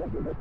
What?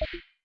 you